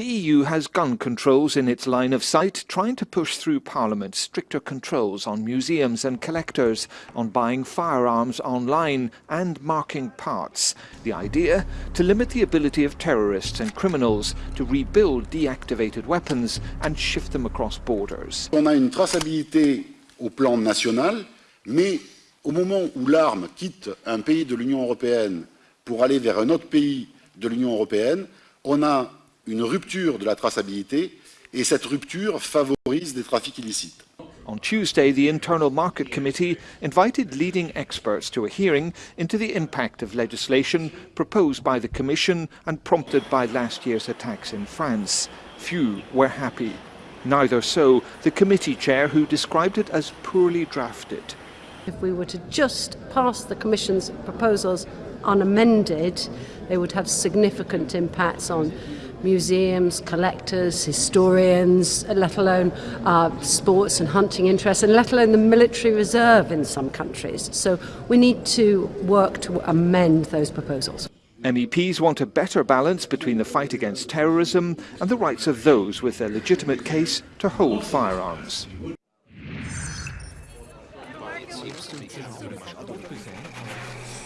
The EU has gun controls in its line of sight, trying to push through Parliament stricter controls on museums and collectors, on buying firearms online and marking parts. The idea? To limit the ability of terrorists and criminals to rebuild deactivated weapons and shift them across borders. On a une traçabilité au plan national, mais au moment où l'arme quitte un pays de l'Union européenne pour aller vers un autre pays de l'Union européenne, on a une rupture de la traçabilité et cette rupture favorise des trafics illicites. On Tuesday, the Internal Market Committee invited leading experts to a hearing into the impact of legislation proposed by the Commission and prompted by last year's attacks in France. Few were happy. Neither so the committee chair who described it as poorly drafted. If we were to just pass the Commission's proposals unamended, they would have significant impacts on museums, collectors, historians, let alone uh, sports and hunting interests, and let alone the military reserve in some countries. So we need to work to amend those proposals. MEPs want a better balance between the fight against terrorism and the rights of those with a legitimate case to hold firearms. seems to be counterintuitive.